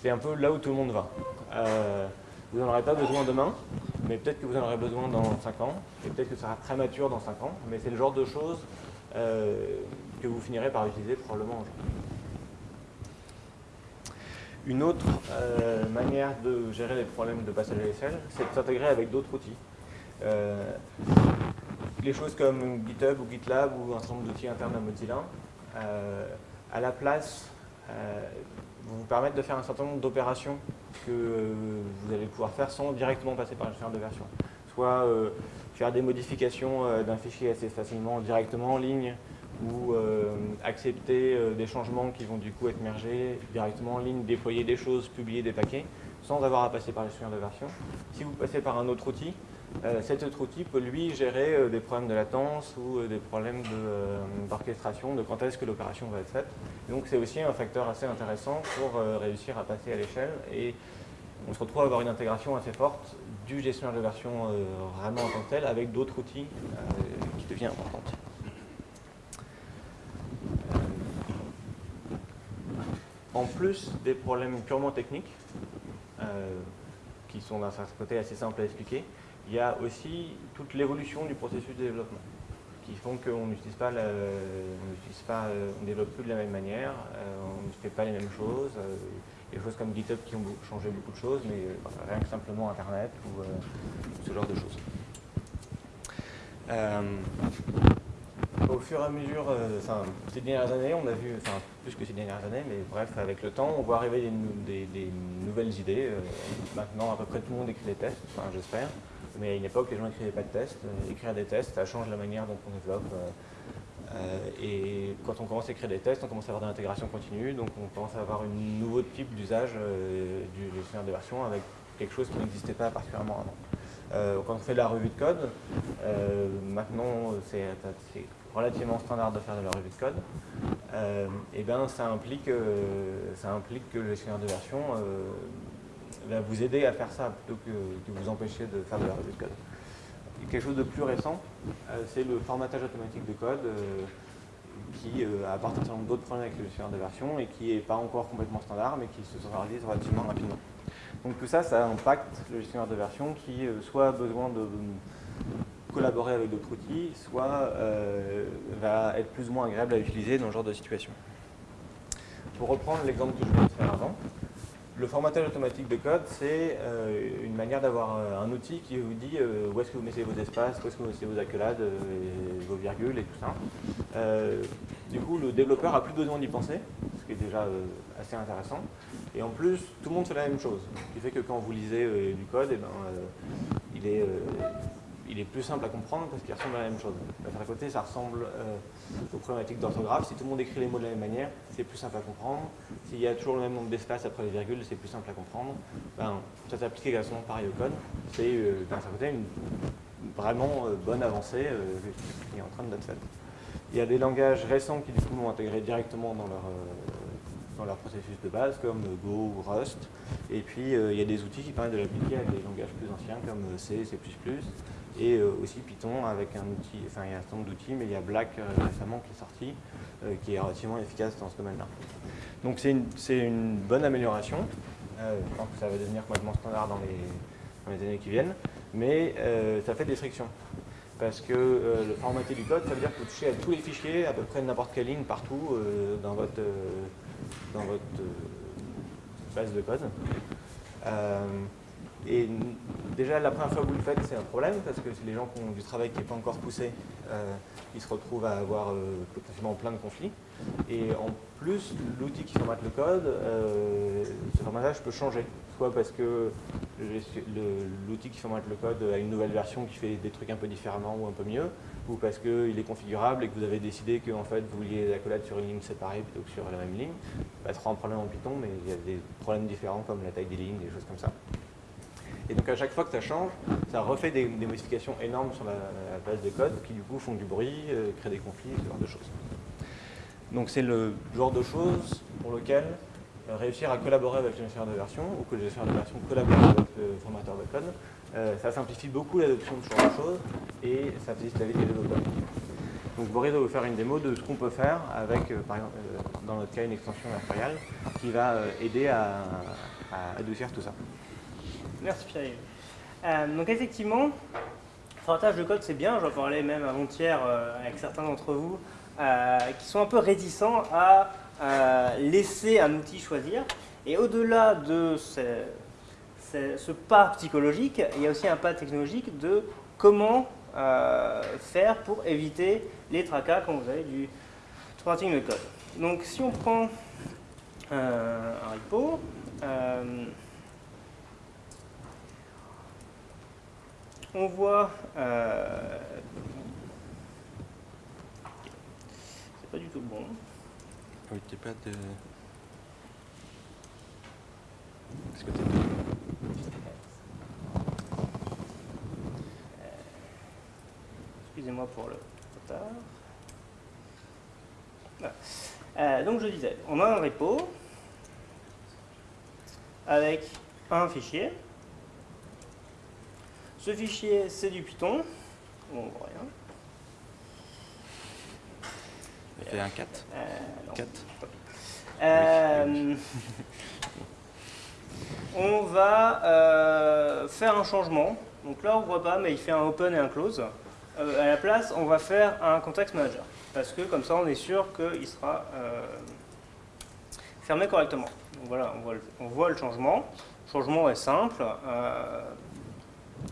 [SPEAKER 1] c'est un peu là où tout le monde va. vous n'en aurez pas besoin demain, mais peut-être que vous en aurez besoin dans 5 ans, et peut-être que ça sera très mature dans 5 ans, mais c'est le genre de choses que vous finirez par utiliser probablement aujourd'hui. Une autre euh, manière de gérer les problèmes de passage à l'échelle, c'est de s'intégrer avec d'autres outils. Euh, les choses comme GitHub ou GitLab ou un certain nombre d'outils internes à Mozilla, euh, à la place, vous permettre de faire un certain nombre d'opérations que vous allez pouvoir faire sans directement passer par le gestionnaire de version. Soit faire des modifications d'un fichier assez facilement directement en ligne, ou euh, accepter euh, des changements qui vont du coup être mergés directement en ligne, déployer des choses, publier des paquets, sans avoir à passer par le gestionnaire de version. Si vous passez par un autre outil, euh, cet autre outil peut lui gérer des problèmes de latence ou des problèmes d'orchestration, de, quand est-ce que l'opération va être faite. donc c'est aussi un facteur assez intéressant pour réussir à passer à l'échelle et on se retrouve à avoir une intégration assez forte du gestionnaire de version vraiment en tant que tel avec d'autres outils qui devient importante. en plus des problèmes purement techniques, euh, qui sont d'un certain côté assez simples à expliquer, il y a aussi toute l'évolution du processus de développement, qui font qu'on n'utilise pas, pas euh, on ne développe plus de la même manière, euh, on ne fait pas les mêmes choses, des choses comme GitHub qui ont changé beaucoup de choses, mais rien que simplement Internet ou ce genre de choses au fur et à mesure, euh, ces dernières années, on a vu, enfin plus que ces dernières années, mais bref, avec le temps, on voit arriver des, nouvelles idées. Euh, maintenant, à peu près tout le monde écrit des tests, enfin, j'espère. Mais à une époque, les gens n'écrivaient pas de tests. Euh, écrire des tests, ça change la manière dont on développe. et quand on commence à écrire des tests, on commence à avoir de l'intégration continue, donc on commence à avoir un nouveau type d'usage du gestionnaire de version avec quelque chose qui n'existait pas particulièrement avant. quand on fait de la revue de code, maintenant c'est relativement standard de faire de la revue de code, et euh, ben ça implique, euh, ça implique que le gestionnaire de version euh, va vous aider à faire ça plutôt que, que, vous empêcher de faire de la revue de code. quelque chose de plus récent, c'est le formatage automatique de code qui apporte un d'autres problèmes avec le gestionnaire de version et qui n'est pas encore complètement standard mais qui se réalise relativement rapidement. Donc tout ça, ça impacte le gestionnaire de version qui soit a besoin de collaborer avec d'autres outils, soit euh, va être plus ou moins agréable à utiliser dans ce genre de situation. Pour reprendre l'exemple que je viens de faire avant, le formatage automatique de code, c'est euh, une manière d'avoir euh, un outil qui vous dit où est-ce que vous mettez vos espaces, où est-ce que vous mettez vos accolades, vos virgules et tout ça. du coup, le développeur a plus besoin d'y penser, ce qui est déjà assez intéressant. Et en plus, tout le monde fait la même chose. Ce qui fait que quand vous lisez du code, eh ben, il est il est plus simple à comprendre parce qu'il ressemble à la même chose. D'un côté, ça ressemble euh, aux problématiques d'orthographe. Si tout le monde écrit les mots de la même manière, c'est plus simple à comprendre. S'il y a toujours le même nombre d'espaces après les virgules, c'est plus simple à comprendre. Ben, ça s'applique également pareil au code. C'est euh, côté une vraiment euh, bonne avancée qui est en train d'être faite. Il y a des langages récents qui du coup l'ont intégré directement dans leur dans leur processus de base, comme Go ou Rust. Et puis, il y a des outils qui permettent de l'appliquer à des langages plus anciens, comme C, C++, et euh, aussi Python avec un outil, enfin il y a un certain nombre d'outils, mais il y a Black euh, récemment qui est sorti, euh, qui est relativement efficace dans ce domaine-là. Donc c'est une, bonne amélioration, je pense que ça va devenir complètement standard dans les, les années qui viennent, mais ça fait des frictions. Parce que le formaté du code, ça veut dire que vous touchez à tous les fichiers, à peu près n'importe quelle ligne, partout dans votre, dans votre base de code. Et déjà, la première fois que vous le faites, c'est un problème, parce que les gens qui ont du travail qui n'est pas encore poussé, euh, qui se retrouvent à avoir euh, potentiellement plein de conflits. Et en plus, l'outil qui formate le code, euh, ce formatage peut changer. Soit parce que l'outil qui formate le code a une nouvelle version qui fait des trucs un peu différemment ou un peu mieux, ou parce qu'il est configurable et que vous avez décidé que en fait, vous vouliez la l'accolade sur une ligne séparée plutôt que sur la même ligne. Pas trop un problème en Python, mais il y a des problèmes différents comme la taille des lignes, des choses comme ça. Et donc à chaque fois que ça change, ça refait des, modifications énormes sur la, base de code qui du coup font du bruit, euh, créent des conflits, ce genre de choses. Donc c'est le genre de choses pour lequel euh, réussir à collaborer avec le gestionnaire de version ou que le gestionnaire de version collabore avec le formateur de code, euh, ça simplifie beaucoup l'adoption de ce genre de choses et ça facilite la vie des développeurs. Donc Boris va vous faire une démo de ce qu'on peut faire avec, par exemple, dans notre cas, une extension Mercurial qui va aider à, adoucir tout ça.
[SPEAKER 3] Merci Pierre. donc effectivement, formatage de code c'est bien, j'en parlais même avant-hier avec certains d'entre vous, qui sont un peu réticents à laisser un outil choisir. Et au-delà de ce, pas psychologique, il y a aussi un pas technologique de comment euh, faire pour éviter les tracas quand vous avez du formatting de code. Donc si on prend euh, un repo, on voit c'est pas du tout bon.
[SPEAKER 1] Oui, t'es pas de... Est-ce que t'es
[SPEAKER 3] Excusez-moi pour le retard. Euh, donc je disais, on a un repo avec un fichier. Ce fichier, c'est du Python. On voit rien.
[SPEAKER 1] fait un 4 4
[SPEAKER 3] euh, euh, On va euh, faire un changement. Donc là, on ne voit pas, mais il fait un open et un close. à la place, on va faire un context manager. Parce que comme ça, on est sûr qu'il sera fermé correctement. Donc voilà, on voit, le, on voit, le, changement. Le changement est simple.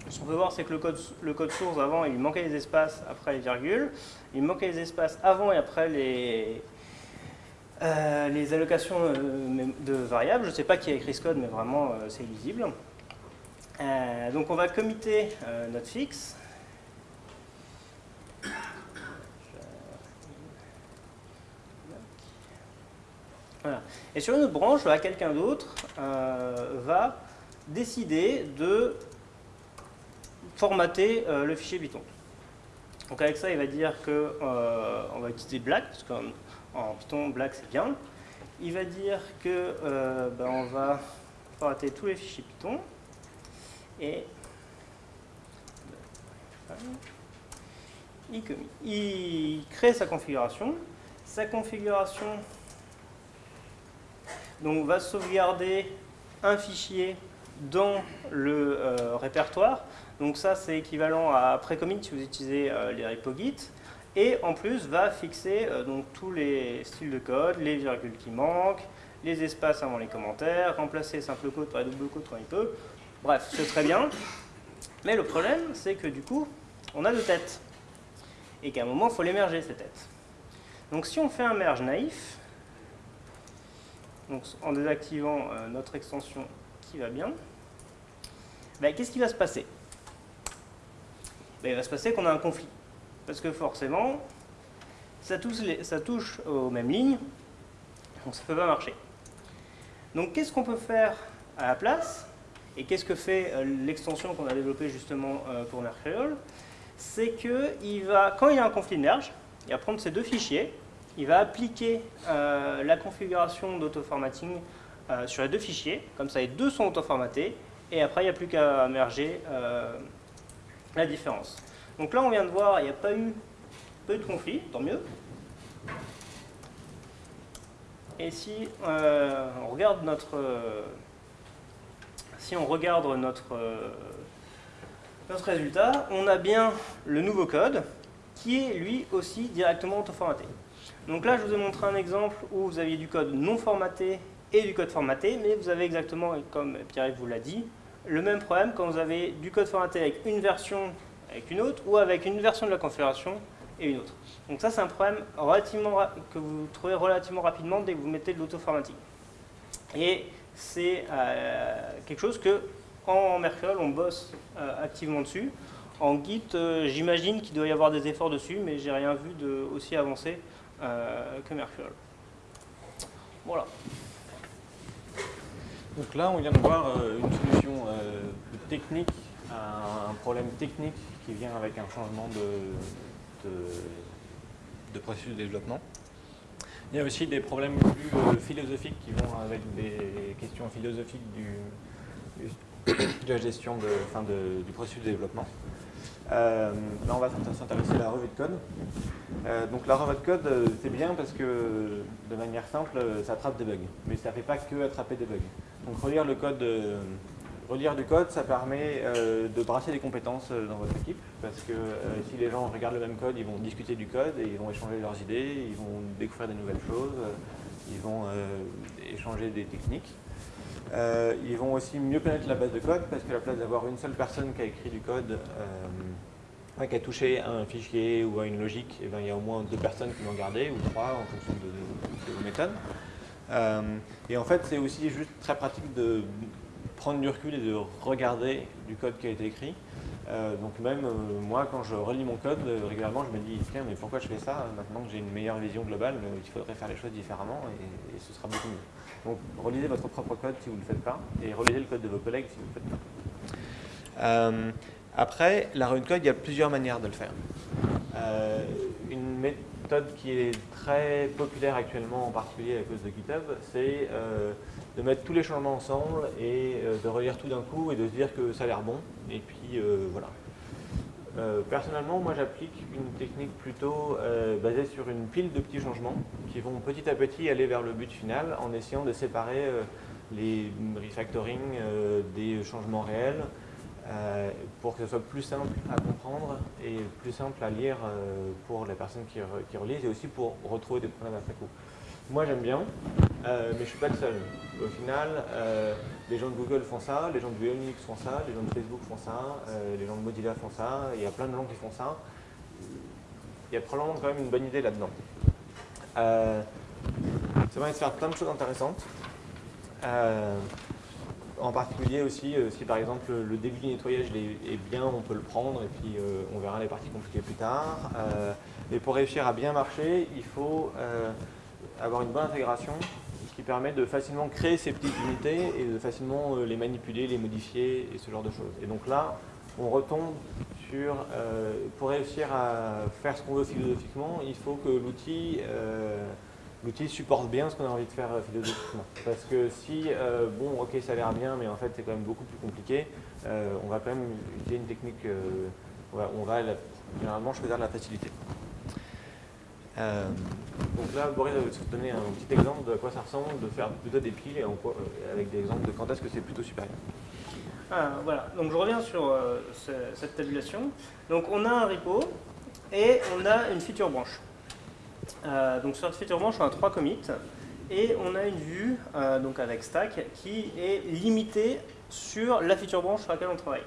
[SPEAKER 3] Ce qu'on peut voir, c'est que le code, source, avant, il manquait les espaces, après les virgules. Il manquait les espaces avant et après les, euh, allocations euh, de variables. Je ne sais pas qui a écrit ce code, mais vraiment, euh, c'est illisible. donc on va committer notre fixe. Voilà. Et sur une autre branche, quelqu'un d'autre va décider de formater euh, le fichier Python. Donc avec ça, il va dire qu'on euh, va utiliser black, parce qu'en Python, black c'est bien. Il va dire que euh, ben, on va formater tous les fichiers Python. Et il, il crée sa configuration. Sa configuration donc, va sauvegarder un fichier dans le répertoire. Donc ça, c'est équivalent à précommit si vous utilisez euh, les repo Git. Et en plus, va fixer euh, donc, tous les styles de code, les virgules qui manquent, les espaces avant les commentaires, remplacer simple code par double code quand il peut. Bref, c'est très bien. Mais le problème, c'est que du coup, on a deux têtes. Et qu'à un moment, il faut les merger, ces têtes. Donc si on fait un merge naïf, donc en désactivant euh, notre extension qui va bien, ben, qu'est-ce qui va se passer? Il va se passer qu'on a un conflit. Parce que forcément, ça touche, aux mêmes lignes, donc ça ne peut pas marcher. Donc qu'est-ce qu'on peut faire à la place Et qu'est-ce que fait euh, l'extension qu'on a développée justement euh, pour Mercurial? C'est que va, quand il y a un conflit de merge, il va prendre ces deux fichiers, il va appliquer euh, la configuration d'auto-formatting sur les deux fichiers, comme ça les deux sont auto-formatés, et après il n'y a plus qu'à merger la différence. Donc là, on vient de voir, il n'y a pas eu, de conflit, tant mieux. Et si euh, on regarde notre, si on regarde notre, notre résultat, on a bien le nouveau code qui est lui aussi directement auto-formaté. Donc là, je vous ai montré un exemple où vous aviez du code non formaté et du code formaté, mais vous avez exactement, comme Pierre-Yves vous l'a dit, le même problème quand vous avez du code formaté avec une version avec une autre ou avec une version de la configuration et une autre. Donc ça c'est un problème relativement que vous trouvez relativement rapidement dès que vous mettez de l'auto-formatting. Et c'est euh, quelque chose que en Mercurial on bosse euh, activement dessus. En Git, euh, j'imagine qu'il doit y avoir des efforts dessus, mais j'ai rien vu de aussi avancé que Mercurial. Voilà.
[SPEAKER 1] Donc là, on vient de voir euh, une solution euh, technique à un problème technique qui vient avec un changement de, de, processus de développement. Il y a aussi des problèmes plus euh, philosophiques qui vont avec des questions philosophiques du, de la gestion de, de, du processus de développement. Là, on va s'intéresser à la revue de code. Donc la revue de code, c'est bien parce que de manière simple, ça attrape des bugs. Mais ça ne fait pas que attraper des bugs. Donc relire le code, relire du code, ça permet de brasser des compétences dans votre équipe. Parce que si les gens regardent le même code, ils vont discuter du code et ils vont échanger leurs idées, ils vont découvrir des nouvelles choses, ils vont échanger des techniques. Euh, ils vont aussi mieux connaître la base de code parce qu'à la place d'avoir une seule personne qui a écrit du code, euh, qui a touché un fichier ou une logique, eh ben, il y a au moins deux personnes qui l'ont gardé, ou trois en fonction de, vos méthodes. Euh, et en fait, c'est aussi juste très pratique de prendre du recul et de regarder du code qui a été écrit. donc même moi, quand je relis mon code, régulièrement, je me dis, tiens, mais pourquoi je fais ça Maintenant que j'ai une meilleure vision globale, il faudrait faire les choses différemment et ce sera beaucoup mieux. Donc relisez votre propre code si vous ne le faites pas, et relisez le code de vos collègues si vous ne le faites pas. Euh, après, la run code, il y a plusieurs manières de le faire. Euh, méthode qui est très populaire actuellement, en particulier à cause de GitHub, c'est euh, de mettre tous les changements ensemble et de relire tout d'un coup et de se dire que ça a l'air bon. Et puis voilà. Euh, personnellement, moi j'applique une technique plutôt euh, basée sur une pile de petits changements qui vont petit à petit aller vers le but final en essayant de séparer euh, les refactoring des changements réels pour que ce soit plus simple à comprendre et plus simple à lire pour les personnes qui, relisent et aussi pour retrouver des problèmes après coup. Moi j'aime bien, euh, mais je ne suis pas le seul. Au final, euh, les gens de Google font ça, les gens de Unix font ça, les gens de Facebook font ça, euh, les gens de Mozilla font ça, il y a plein de gens qui font ça. Il y a probablement quand même une bonne idée là-dedans. ça permet de faire plein de choses intéressantes. En particulier aussi, si par exemple le début du nettoyage est bien, on peut le prendre et puis on verra les parties compliquées plus tard. mais pour réussir à bien marcher, il faut avoir une bonne intégration qui permet de facilement créer ces petites unités et de facilement euh, les manipuler, les modifier et ce genre de choses. Et donc là, on retombe sur, euh, pour réussir à faire ce qu'on veut philosophiquement, il faut que l'outil euh, l'outil supporte bien ce qu'on a envie de faire philosophiquement. Parce que si, bon, ok, ça a l'air bien, mais en fait, c'est quand même beaucoup plus compliqué, on va quand même utiliser une technique, on va, on va généralement choisir de la facilité. Euh, donc là, Boris va vous donner un petit exemple de quoi ça ressemble de faire plutôt des piles et euh, avec des exemples de quand est-ce que c'est plutôt supérieur.
[SPEAKER 3] Ah, voilà, donc je reviens sur euh, cette tabulation. Donc on a un repo et on a une feature branche. Donc sur cette feature branche, on a trois commits et on a une vue donc avec stack qui est limitée sur la feature branche sur laquelle on travaille.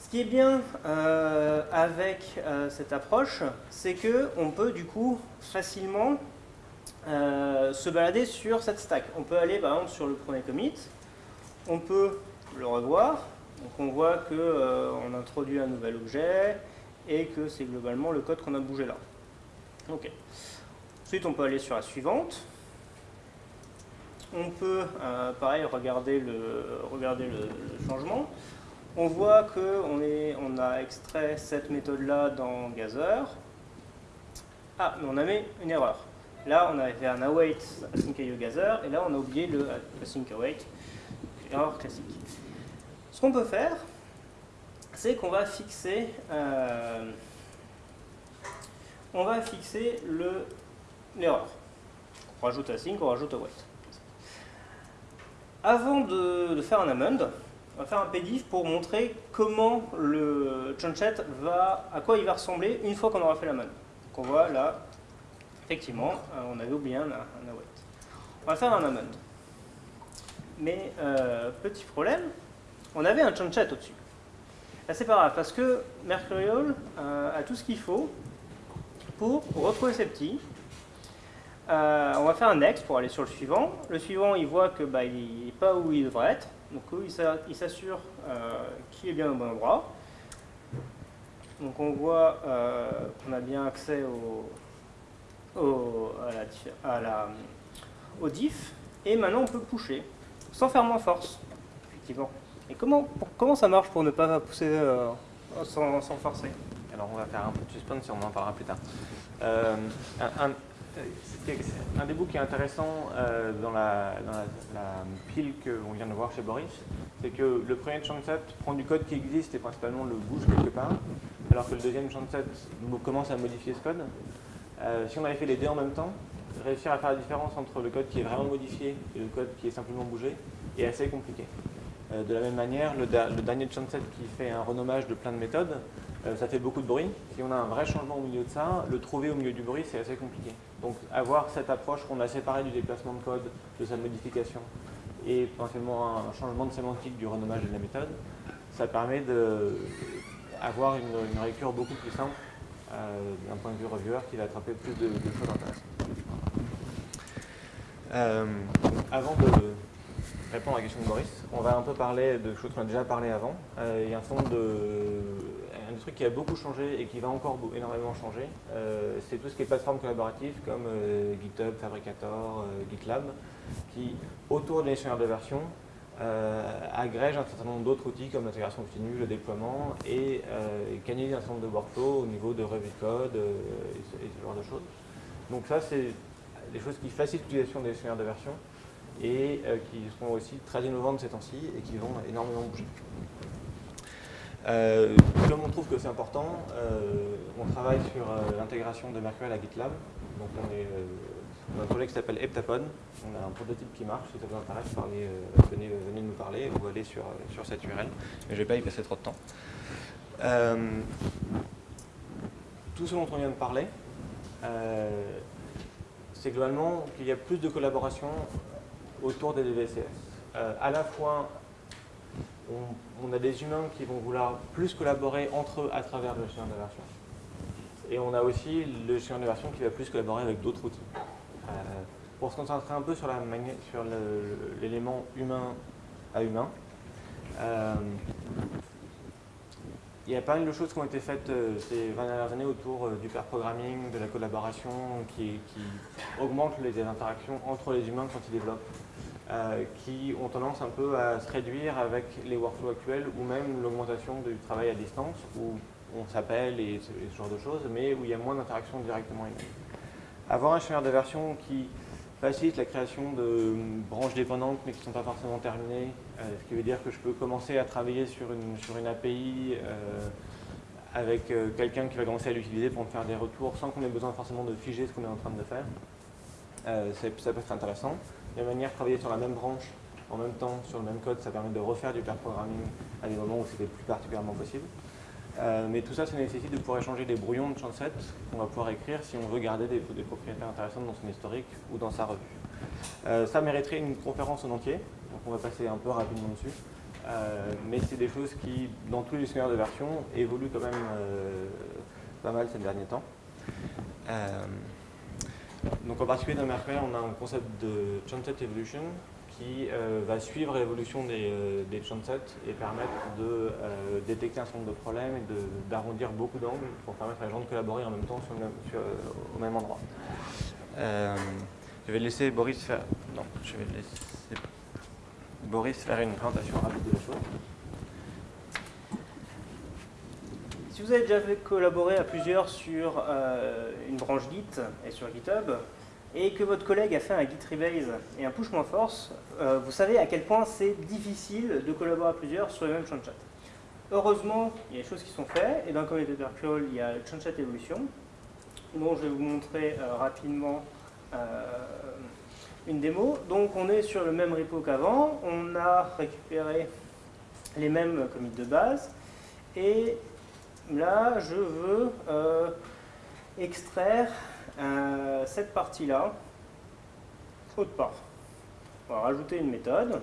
[SPEAKER 3] Ce qui est bien euh, avec euh, cette approche, c'est qu'on peut du coup facilement euh, se balader sur cette stack. On peut aller par exemple sur le premier commit, on peut le revoir, donc on voit qu'on introduit un nouvel objet et que c'est globalement le code qu'on a bougé là. Ok. Ensuite on peut aller sur la suivante. On peut, pareil, regarder le, changement. On voit qu'on on a extrait cette méthode-là dans Gather. Ah, mais on a mis une erreur. Là, on avait fait un await async gather, et là, on a oublié le async await. Erreur classique. Ce qu'on peut faire, c'est qu'on va fixer, euh, on va fixer l'erreur. on rajoute async, on rajoute await. Avant de, faire un amend, on va faire un pdif pour montrer comment le chunchet va, à quoi il va ressembler une fois qu'on aura fait la man. Donc on voit là, effectivement, euh, on avait oublié un, await. On va faire un amend. Mais euh, petit problème, on avait un chunchet au-dessus. Là c'est pas grave parce que Mercurial euh, a tout ce qu'il faut pour retrouver ses petits. on va faire un next pour aller sur le suivant. Le suivant, il voit que bah, il n'est pas où il devrait être. Donc il s'assure euh, qu'il est bien au bon endroit. Donc on voit euh, qu'on a bien accès au, diff. Et maintenant on peut pousser, sans faire moins force, effectivement. Et comment, comment ça marche pour ne pas pousser euh, sans, forcer?
[SPEAKER 1] Alors on va faire un peu de suspense et on en parlera plus tard. un des bouts qui est intéressant euh, dans, la, pile qu'on vient de voir chez Boris, c'est que le premier chantset prend du code qui existe et principalement le bouge quelque part, alors que le deuxième chantset commence à modifier ce code. Euh, si on avait fait les deux en même temps, réussir à faire la différence entre le code qui est vraiment modifié et le code qui est simplement bougé est assez compliqué. Euh, de la même manière, le, le dernier chantset qui fait un renommage de plein de méthodes, euh, ça fait beaucoup de bruit. Si on a un vrai changement au milieu de ça, le trouver au milieu du bruit, c'est assez compliqué. Donc avoir cette approche qu'on a séparée du déplacement de code, de sa modification, et potentiellement un changement de sémantique du renommage de la méthode, ça permet d'avoir une, une beaucoup plus simple euh, d'un point de vue reviewer qui va attraper plus de, choses intéressantes. Euh, avant de répondre à la question de Boris, on va un peu parler de choses qu'on a déjà parlé avant. il y a un certain de un truc qui a beaucoup changé et qui va encore énormément changer, euh, c'est tout ce qui est plateforme collaborative comme euh, GitHub, Fabricator, euh, GitLab, qui, autour des gestionnaires de version, agrègent un certain nombre d'autres outils comme l'intégration continue, le déploiement et, canalise un certain nombre de workflows au niveau de revue code et ce, genre de choses. Donc ça, c'est des choses qui facilitent l'utilisation des gestionnaires de version et qui seront aussi très innovantes ces temps-ci et qui vont énormément bouger. Euh, comme on trouve que c'est important, euh, on travaille sur euh, l'intégration de Mercurial à GitLab. Donc on est dans un projet qui s'appelle Heptapod. On a un prototype qui marche. Si ça vous intéresse, venez, venez, nous parler ou allez sur, sur cette URL. Mais je ne vais pas y passer trop de temps. tout ce dont on vient de parler, c'est globalement qu'il y a plus de collaboration autour des DVCS. à la fois on, a des humains qui vont vouloir plus collaborer entre eux à travers le gestionnaire de. Et on a aussi le gestionnaire de qui va plus collaborer avec d'autres outils. Euh, pour se concentrer un peu sur l'élément humain à humain, euh, il y a pas mal de choses qui ont été faites euh, ces 20 dernières années autour du pair programming, de la collaboration, qui, qui augmente les interactions entre les humains quand ils développent. Euh, qui ont tendance un peu à se réduire avec les workflows actuels ou même l'augmentation du travail à distance où on s'appelle et, ce genre de choses, mais où il y a moins d'interaction directement humaine. Avoir un gestionnaire de version qui facilite la création de branches dépendantes mais qui ne sont pas forcément terminées, euh, ce qui veut dire que je peux commencer à travailler sur une, sur une API euh, avec quelqu'un qui va commencer à l'utiliser pour me faire des retours sans qu'on ait besoin forcément de figer ce qu'on est en train de faire. ça peut être intéressant. De manière, travailler sur la même branche en même temps sur le même code, ça permet de refaire du pair programming à des moments où c'était plus particulièrement possible. Euh, mais tout ça, ça nécessite de pouvoir échanger des brouillons de chanset qu'on va pouvoir écrire si on veut garder des, propriétés intéressantes dans son historique ou dans sa revue. Euh, ça mériterait une conférence en entier, donc on va passer un peu rapidement dessus. Euh, mais c'est des choses qui, dans tous les gestionnaires de version, évoluent quand même pas mal ces derniers temps. Donc en particulier dans Mercury, on a un concept de Chanset Evolution qui euh, va suivre l'évolution des, euh, des et permettre de euh, détecter un certain nombre de problèmes et d'arrondir beaucoup d'angles pour permettre à les gens de collaborer en même temps sur au même endroit. je vais laisser Boris faire. Non, je vais laisser Boris faire une présentation rapide de la chose.
[SPEAKER 3] Si vous avez déjà fait collaborer à plusieurs sur euh, une branche Git et sur GitHub, et que votre collègue a fait un Git rebase et un push moins force, euh, vous savez à quel point c'est difficile de collaborer à plusieurs sur le même chat. Heureusement, il y a des choses qui sont faites, et dans le communauté virtual, il y a le chat Evolution, dont je vais vous montrer euh, rapidement une démo. Donc on est sur le même repo qu'avant, on a récupéré les mêmes commits de base, et là, je veux euh, extraire euh, cette partie-là autre part. On va rajouter une méthode.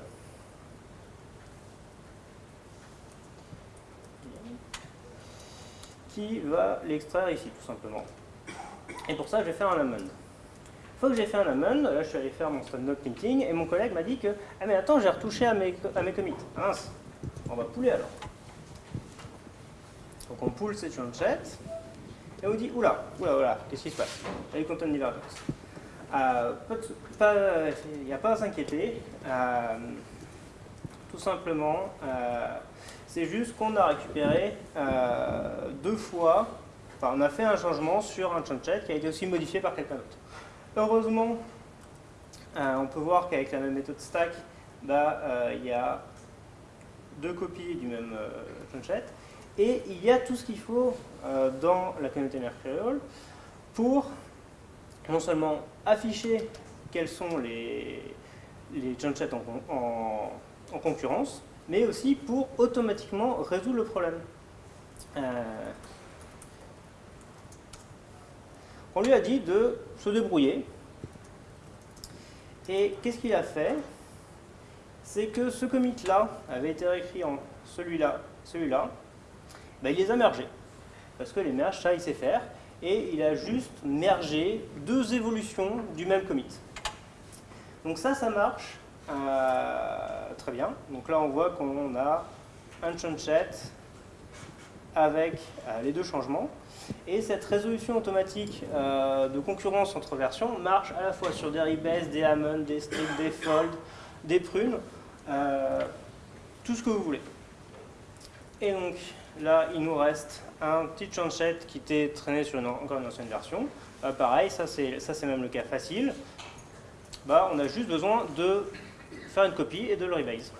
[SPEAKER 3] qui va l'extraire ici, tout simplement. Et pour ça, je vais faire un amend. Une fois que j'ai fait un amend, là je suis allé faire mon stand-up printing, et mon collègue m'a dit que « Ah mais attends, j'ai retouché à mes, à mes commits. On va pouler alors. » Donc on pull cette chat et on dit oula, oula, oula, qu'est-ce qui se passe? Content divergence. Euh, il n'y a pas à s'inquiéter. Euh, tout simplement, euh, c'est juste qu'on a récupéré deux fois, enfin on a fait un changement sur un chat qui a été aussi modifié par quelqu'un d'autre. heureusement, euh, on peut voir qu'avec la même méthode stack, bah, euh, il y a deux copies du même euh, et il y a tout ce qu'il faut euh, dans la communauté Mercurial pour non seulement afficher quels sont les, les en, en, concurrence, mais aussi pour automatiquement résoudre le problème. on lui a dit de se débrouiller. Et qu'est-ce qu'il a fait? C'est que ce commit-là avait été réécrit en celui-là, celui-là, ben, il les a mergés. Parce que les merges, ça, il sait faire. Et il a juste mergé deux évolutions du même commit. Donc ça, ça marche euh, très bien. Donc là, on voit qu'on a un chunchet avec euh, les deux changements. Et cette résolution automatique euh, de concurrence entre versions marche à la fois sur des rebase, des Hammond, des strips, des fold, des prunes, tout ce que vous voulez. Et donc là, il nous reste un petit chanchet qui était traîné sur une, encore une ancienne version. Euh, pareil, ça c'est même le cas facile. Bah, on a juste besoin de faire une copie et de le rebase.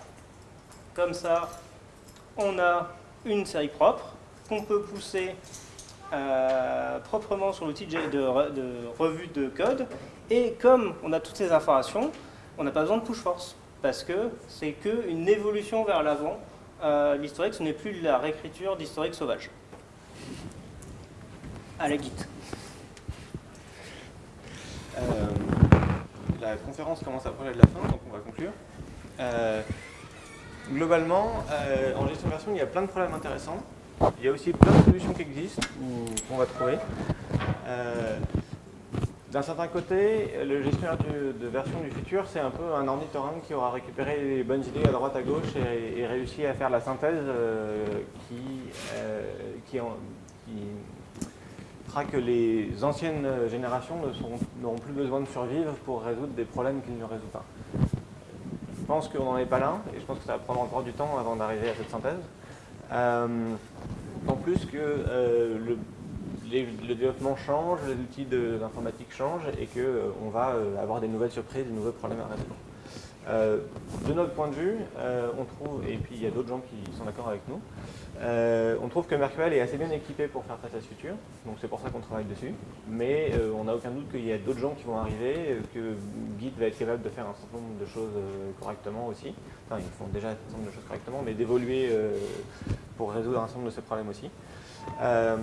[SPEAKER 3] Comme ça, on a une série propre qu'on peut pousser euh, proprement sur l'outil de, de, revue de code. Et comme on a toutes ces informations, on n'a pas besoin de push force, parce que c'est qu'une évolution vers l'avant. Euh, l'historique, ce n'est plus la réécriture d'historique sauvage. À la.
[SPEAKER 1] Euh, la conférence commence à approcher de la fin, donc on va conclure. globalement, en gestion de version, il y a plein de problèmes intéressants. Il y a aussi plein de solutions qui existent, qu'on va trouver. D'un certain côté, le gestionnaire de version du futur, c'est un peu un ornithorynque qui aura récupéré les bonnes idées à droite à gauche et, réussi à faire la synthèse euh, qui, euh, qui, fera que les anciennes générations n'auront plus besoin de survivre pour résoudre des problèmes qu'ils ne résout pas. Je pense qu'on n'en est pas là, et je pense que ça va prendre encore du temps avant d'arriver à cette synthèse. Euh, en plus que euh, le, développement change, les outils de l'informatique changent et qu'on euh, va avoir des nouvelles surprises, des nouveaux problèmes à résoudre. de notre point de vue, on trouve, et puis il y a d'autres gens qui sont d'accord avec nous, on trouve que Mercurial est assez bien équipé pour faire face à ce futur, donc c'est pour ça qu'on travaille dessus, mais on n'a aucun doute qu'il y a d'autres gens qui vont arriver, que Git va être capable de faire un certain nombre de choses correctement aussi, enfin ils font déjà un certain nombre de choses correctement, mais d'évoluer pour résoudre un certain nombre de ces problèmes aussi. Euh,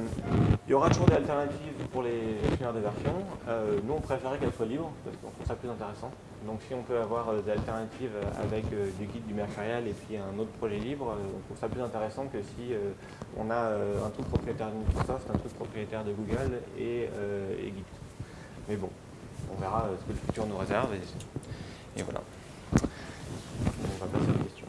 [SPEAKER 1] il y aura toujours des alternatives pour les gestionnaires des versions. Euh, nous, on préférait qu'elles soient libres, parce qu'on trouve ça plus intéressant. Donc si on peut avoir euh, des alternatives avec du guide du mercurial et puis un autre projet libre, on trouve ça plus intéressant que si on a un truc propriétaire de Microsoft, un truc propriétaire de Google et, Git. Mais bon, on verra ce que le futur nous réserve. Et, et voilà. On va passer aux questions.